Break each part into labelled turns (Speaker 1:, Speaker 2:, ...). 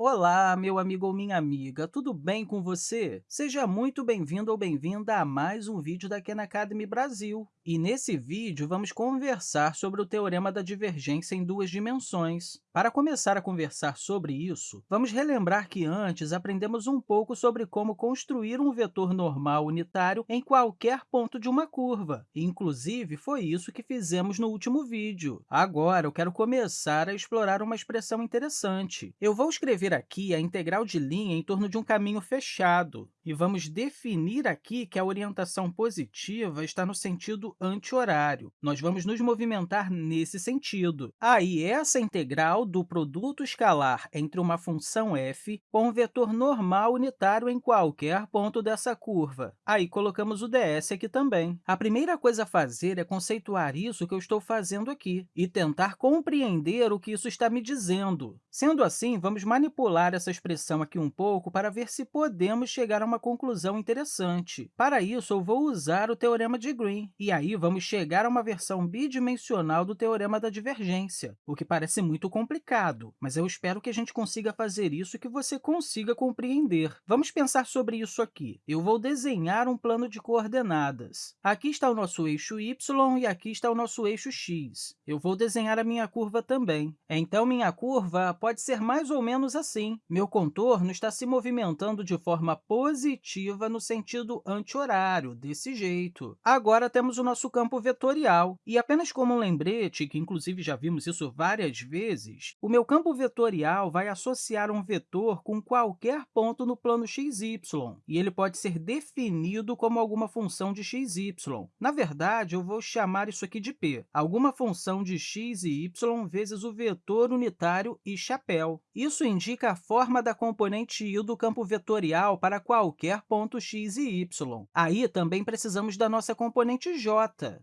Speaker 1: Olá, meu amigo ou minha amiga, tudo bem com você? Seja muito bem-vindo ou bem-vinda a mais um vídeo da Khan Academy Brasil. E nesse vídeo, vamos conversar sobre o teorema da divergência em duas dimensões. Para começar a conversar sobre isso, vamos relembrar que antes aprendemos um pouco sobre como construir um vetor normal unitário em qualquer ponto de uma curva. Inclusive, foi isso que fizemos no último vídeo. Agora, eu quero começar a explorar uma expressão interessante. Eu vou escrever aqui a integral de linha em torno de um caminho fechado, e vamos definir aqui que a orientação positiva está no sentido anti-horário. Nós vamos nos movimentar nesse sentido. Aí, essa integral do produto escalar entre uma função f com um vetor normal unitário em qualquer ponto dessa curva. Aí, colocamos o ds aqui também. A primeira coisa a fazer é conceituar isso que eu estou fazendo aqui e tentar compreender o que isso está me dizendo. Sendo assim, vamos manipular essa expressão aqui um pouco para ver se podemos chegar a uma conclusão interessante. Para isso, eu vou usar o teorema de Green, e aí vamos chegar a uma versão bidimensional do teorema da divergência, o que parece muito complicado, mas eu espero que a gente consiga fazer isso e que você consiga compreender. Vamos pensar sobre isso aqui. Eu vou desenhar um plano de coordenadas. Aqui está o nosso eixo y e aqui está o nosso eixo x. Eu vou desenhar a minha curva também. Então, minha curva pode ser mais ou menos assim. Meu contorno está se movimentando de forma positiva no sentido anti-horário, desse jeito. Agora, temos o nosso nosso campo vetorial. E apenas como um lembrete, que inclusive já vimos isso várias vezes, o meu campo vetorial vai associar um vetor com qualquer ponto no plano xy, e ele pode ser definido como alguma função de xy. Na verdade, eu vou chamar isso aqui de p, alguma função de x e y vezes o vetor unitário e chapéu. Isso indica a forma da componente i do campo vetorial para qualquer ponto x e y. Aí, também precisamos da nossa componente j,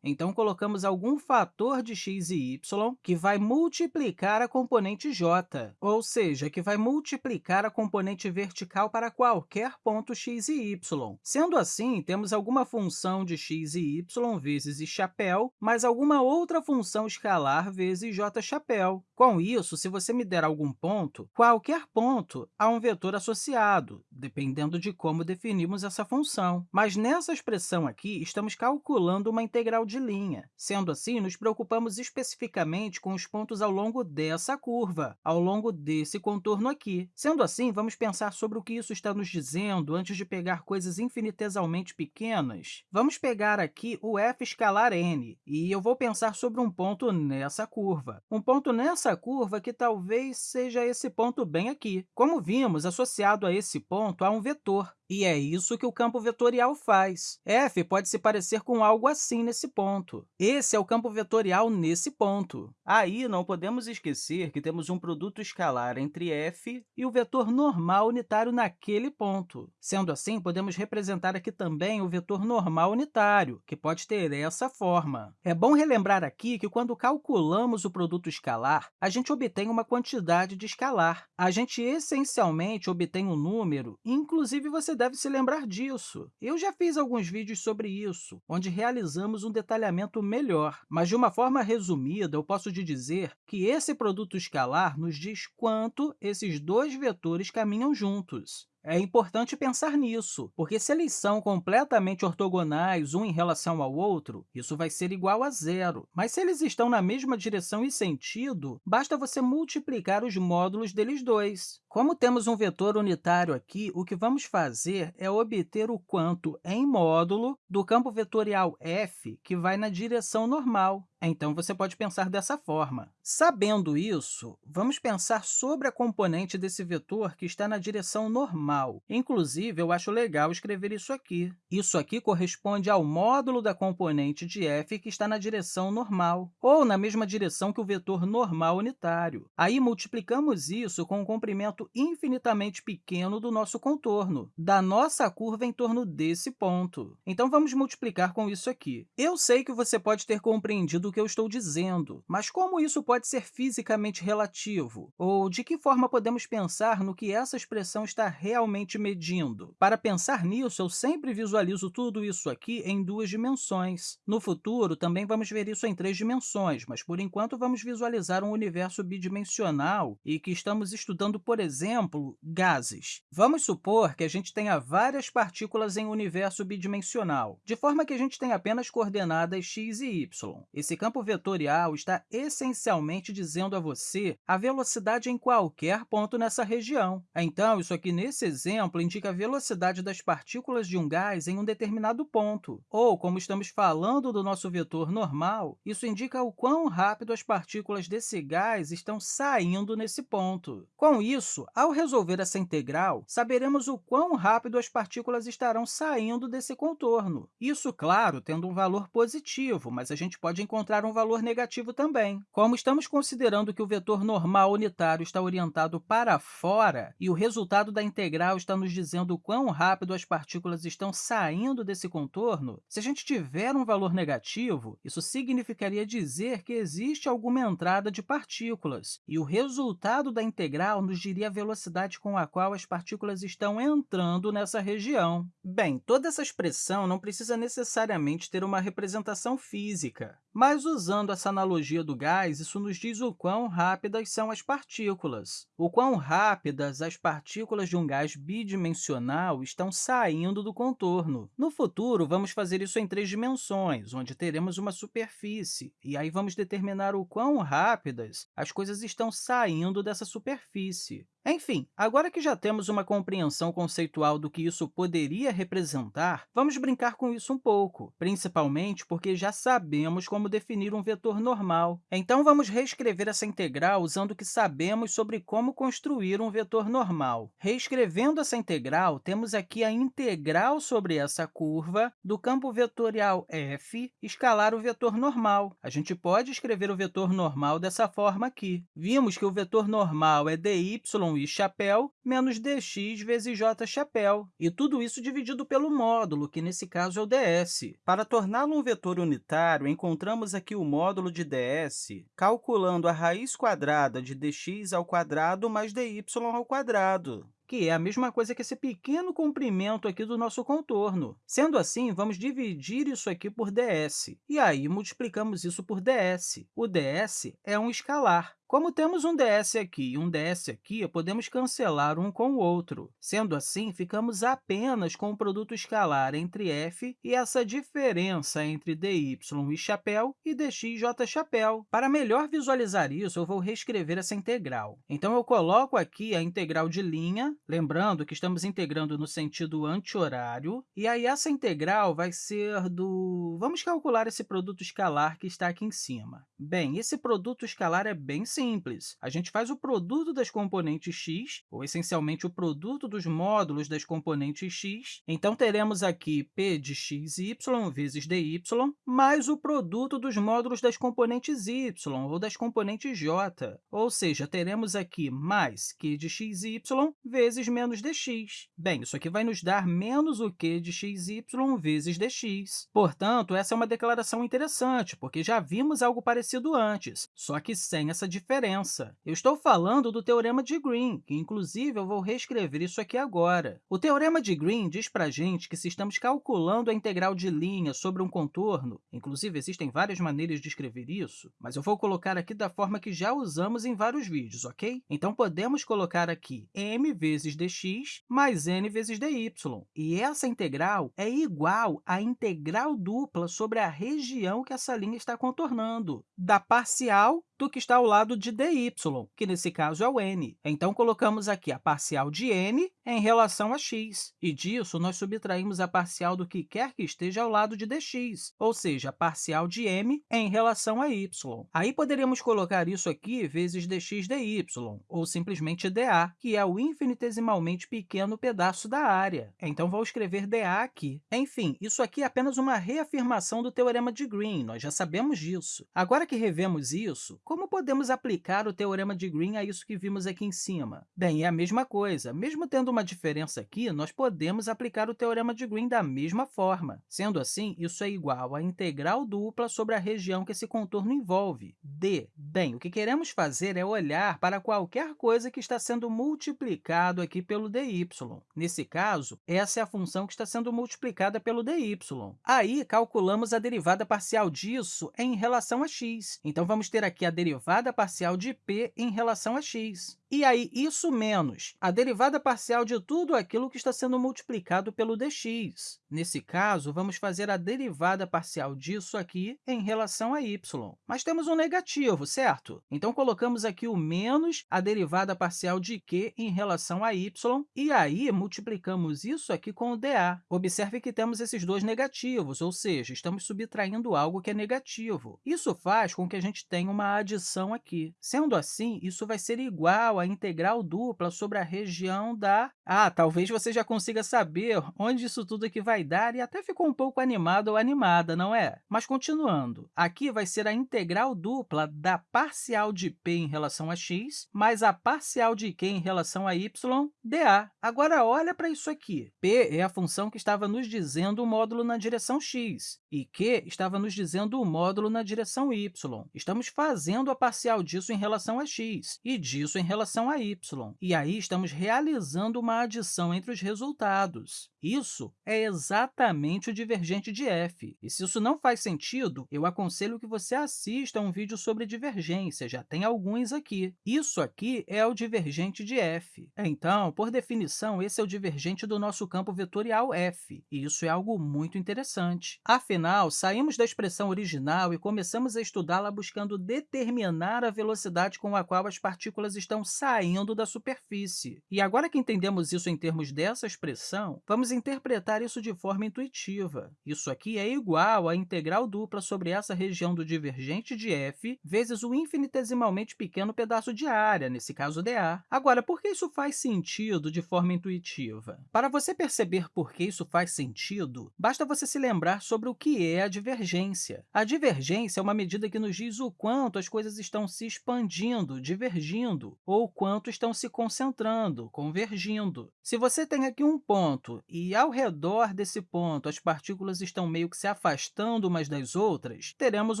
Speaker 1: então, colocamos algum fator de x e y que vai multiplicar a componente j, ou seja, que vai multiplicar a componente vertical para qualquer ponto x e y. Sendo assim, temos alguma função de x e y vezes i chapéu, mais alguma outra função escalar vezes j chapéu. Com isso, se você me der algum ponto, qualquer ponto há um vetor associado, dependendo de como definimos essa função. Mas nessa expressão aqui, estamos calculando uma integral de linha. Sendo assim, nos preocupamos especificamente com os pontos ao longo dessa curva, ao longo desse contorno aqui. Sendo assim, vamos pensar sobre o que isso está nos dizendo antes de pegar coisas infinitesimamente pequenas. Vamos pegar aqui o f escalar n, e eu vou pensar sobre um ponto nessa curva. Um ponto nessa curva que talvez seja esse ponto bem aqui. Como vimos, associado a esse ponto há um vetor, e é isso que o campo vetorial faz. f pode se parecer com algo assim nesse ponto. Esse é o campo vetorial nesse ponto. Aí, não podemos esquecer que temos um produto escalar entre f e o vetor normal unitário naquele ponto. Sendo assim, podemos representar aqui também o vetor normal unitário, que pode ter essa forma. É bom relembrar aqui que, quando calculamos o produto escalar, a gente obtém uma quantidade de escalar. A gente, essencialmente, obtém um número, inclusive você deve se lembrar disso. Eu já fiz alguns vídeos sobre isso, onde realizamos um detalhamento melhor, mas, de uma forma resumida, eu posso te dizer que esse produto escalar nos diz quanto esses dois vetores caminham juntos. É importante pensar nisso, porque se eles são completamente ortogonais um em relação ao outro, isso vai ser igual a zero. Mas se eles estão na mesma direção e sentido, basta você multiplicar os módulos deles dois. Como temos um vetor unitário aqui, o que vamos fazer é obter o quanto em módulo do campo vetorial f que vai na direção normal. Então, você pode pensar dessa forma. Sabendo isso, vamos pensar sobre a componente desse vetor que está na direção normal. Inclusive, eu acho legal escrever isso aqui. Isso aqui corresponde ao módulo da componente de f que está na direção normal, ou na mesma direção que o vetor normal unitário. Aí, multiplicamos isso com o comprimento infinitamente pequeno do nosso contorno, da nossa curva em torno desse ponto. Então, vamos multiplicar com isso aqui. Eu sei que você pode ter compreendido do que eu estou dizendo. Mas como isso pode ser fisicamente relativo? Ou de que forma podemos pensar no que essa expressão está realmente medindo? Para pensar nisso, eu sempre visualizo tudo isso aqui em duas dimensões. No futuro, também vamos ver isso em três dimensões, mas, por enquanto, vamos visualizar um universo bidimensional e que estamos estudando, por exemplo, gases. Vamos supor que a gente tenha várias partículas em um universo bidimensional, de forma que a gente tem apenas coordenadas x e y. Esse campo vetorial está essencialmente dizendo a você a velocidade em qualquer ponto nessa região. Então, isso aqui, nesse exemplo, indica a velocidade das partículas de um gás em um determinado ponto. Ou, como estamos falando do nosso vetor normal, isso indica o quão rápido as partículas desse gás estão saindo nesse ponto. Com isso, ao resolver essa integral, saberemos o quão rápido as partículas estarão saindo desse contorno. Isso, claro, tendo um valor positivo, mas a gente pode encontrar um valor negativo também. Como estamos considerando que o vetor normal unitário está orientado para fora e o resultado da integral está nos dizendo quão rápido as partículas estão saindo desse contorno, se a gente tiver um valor negativo, isso significaria dizer que existe alguma entrada de partículas, e o resultado da integral nos diria a velocidade com a qual as partículas estão entrando nessa região. Bem, toda essa expressão não precisa necessariamente ter uma representação física, mas, usando essa analogia do gás, isso nos diz o quão rápidas são as partículas, o quão rápidas as partículas de um gás bidimensional estão saindo do contorno. No futuro, vamos fazer isso em três dimensões, onde teremos uma superfície, e aí vamos determinar o quão rápidas as coisas estão saindo dessa superfície. Enfim, agora que já temos uma compreensão conceitual do que isso poderia representar, vamos brincar com isso um pouco, principalmente porque já sabemos como definir um vetor normal. Então, vamos reescrever essa integral usando o que sabemos sobre como construir um vetor normal. Reescrevendo essa integral, temos aqui a integral sobre essa curva do campo vetorial f escalar o vetor normal. A gente pode escrever o vetor normal dessa forma aqui. Vimos que o vetor normal é dy y chapéu menos dx vezes j chapéu, e tudo isso dividido pelo módulo, que nesse caso é o ds. Para torná-lo um vetor unitário, encontramos aqui o módulo de ds calculando a raiz quadrada de dx ao quadrado mais dy ao quadrado que é a mesma coisa que esse pequeno comprimento aqui do nosso contorno. Sendo assim, vamos dividir isso aqui por ds, e aí multiplicamos isso por ds. O ds é um escalar. Como temos um ds aqui e um ds aqui, podemos cancelar um com o outro. Sendo assim, ficamos apenas com o produto escalar entre f e essa diferença entre dy e chapéu e dxj chapéu. Para melhor visualizar isso, eu vou reescrever essa integral. Então, eu coloco aqui a integral de linha, lembrando que estamos integrando no sentido anti-horário, e aí essa integral vai ser do... Vamos calcular esse produto escalar que está aqui em cima. Bem, esse produto escalar é bem simples simples. A gente faz o produto das componentes x, ou essencialmente o produto dos módulos das componentes x. Então, teremos aqui p de x y vezes dy, mais o produto dos módulos das componentes y, ou das componentes j. Ou seja, teremos aqui mais q de x y vezes menos dx. Bem, isso aqui vai nos dar menos o q de x y vezes dx. Portanto, essa é uma declaração interessante, porque já vimos algo parecido antes, só que sem essa diferença diferença. Eu estou falando do Teorema de Green, que, inclusive, eu vou reescrever isso aqui agora. O Teorema de Green diz para a gente que, se estamos calculando a integral de linha sobre um contorno, inclusive, existem várias maneiras de escrever isso, mas eu vou colocar aqui da forma que já usamos em vários vídeos, ok? Então, podemos colocar aqui m vezes dx mais n vezes dy. E essa integral é igual à integral dupla sobre a região que essa linha está contornando, da parcial do que está ao lado de dy, que nesse caso é o n. Então, colocamos aqui a parcial de n em relação a x, e disso nós subtraímos a parcial do que quer que esteja ao lado de dx, ou seja, a parcial de m em relação a y. Aí poderíamos colocar isso aqui vezes dx dy, ou simplesmente dA, que é o infinitesimalmente pequeno pedaço da área. Então, vou escrever dA aqui. Enfim, isso aqui é apenas uma reafirmação do teorema de Green, nós já sabemos disso. Agora que revemos isso, como podemos aplicar o teorema de Green a isso que vimos aqui em cima? Bem, é a mesma coisa. Mesmo tendo uma diferença aqui, nós podemos aplicar o teorema de Green da mesma forma. Sendo assim, isso é igual à integral dupla sobre a região que esse contorno envolve, d. Bem, o que queremos fazer é olhar para qualquer coisa que está sendo multiplicado aqui pelo dy. Nesse caso, essa é a função que está sendo multiplicada pelo dy. Aí, calculamos a derivada parcial disso em relação a x. Então, vamos ter aqui a derivada parcial de p em relação a x. E aí, isso menos a derivada parcial de tudo aquilo que está sendo multiplicado pelo dx. Nesse caso, vamos fazer a derivada parcial disso aqui em relação a y. Mas temos um negativo, certo? Então, colocamos aqui o menos a derivada parcial de q em relação a y, e aí multiplicamos isso aqui com o dA. Observe que temos esses dois negativos, ou seja, estamos subtraindo algo que é negativo. Isso faz com que a gente tenha uma adição aqui. Sendo assim, isso vai ser igual a integral dupla sobre a região da... Ah, talvez você já consiga saber onde isso tudo aqui vai dar e até ficou um pouco animado ou animada, não é? Mas, continuando, aqui vai ser a integral dupla da parcial de p em relação a x mais a parcial de q em relação a y dA. Agora, olha para isso aqui. p é a função que estava nos dizendo o módulo na direção x, e q estava nos dizendo o módulo na direção y. Estamos fazendo a parcial disso em relação a x e disso em relação a y. E aí, estamos realizando uma adição entre os resultados. Isso é exatamente o divergente de f. E se isso não faz sentido, eu aconselho que você assista a um vídeo sobre divergência, já tem alguns aqui. Isso aqui é o divergente de f. Então, por definição, esse é o divergente do nosso campo vetorial f, e isso é algo muito interessante. Afinal, saímos da expressão original e começamos a estudá-la buscando determinar a velocidade com a qual as partículas estão saindo da superfície. E agora que entendemos isso em termos dessa expressão, vamos interpretar isso de forma intuitiva. Isso aqui é igual à integral dupla sobre essa região do divergente de f vezes o infinitesimalmente pequeno pedaço de área, nesse caso dA. Agora, por que isso faz sentido de forma intuitiva? Para você perceber por que isso faz sentido, basta você se lembrar sobre o que é a divergência. A divergência é uma medida que nos diz o quanto as coisas estão se expandindo, divergindo, ou quanto estão se concentrando, convergindo. Se você tem aqui um ponto e, ao redor desse ponto, as partículas estão meio que se afastando umas das outras, teremos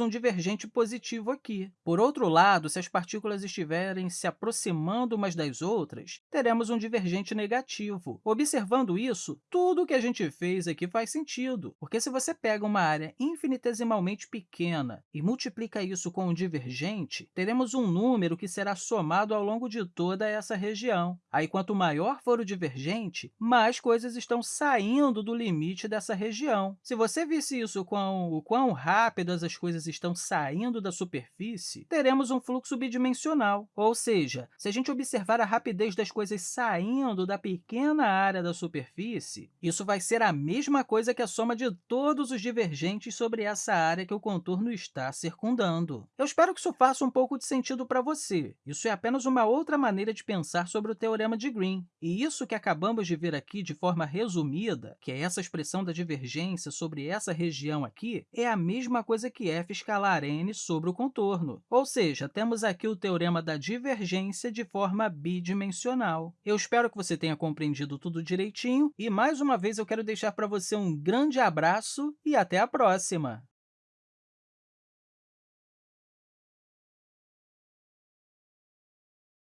Speaker 1: um divergente positivo aqui. Por outro lado, se as partículas estiverem se aproximando umas das outras, teremos um divergente negativo. Observando isso, tudo o que a gente fez aqui faz sentido, porque se você pega uma área infinitesimalmente pequena e multiplica isso com um divergente, teremos um número que será somado ao longo de toda essa região. Aí, quanto maior for o divergente, mais coisas estão saindo do limite dessa região. Se você visse isso com o quão rápidas as coisas estão saindo da superfície, teremos um fluxo bidimensional, ou seja, se a gente observar a rapidez das coisas saindo da pequena área da superfície, isso vai ser a mesma coisa que a soma de todos os divergentes sobre essa área que o contorno está circundando. Eu espero que isso faça um pouco de sentido para você. Isso é apenas uma outra maneira de pensar sobre o teorema de Green. E isso que acabamos de ver aqui de forma resumida, que é essa expressão da divergência sobre essa região aqui, é a mesma coisa que f escalar n sobre o contorno. Ou seja, temos aqui o teorema da divergência de forma bidimensional. Eu espero que você tenha compreendido tudo direitinho e, mais uma vez, eu quero deixar para você um grande abraço e até a próxima!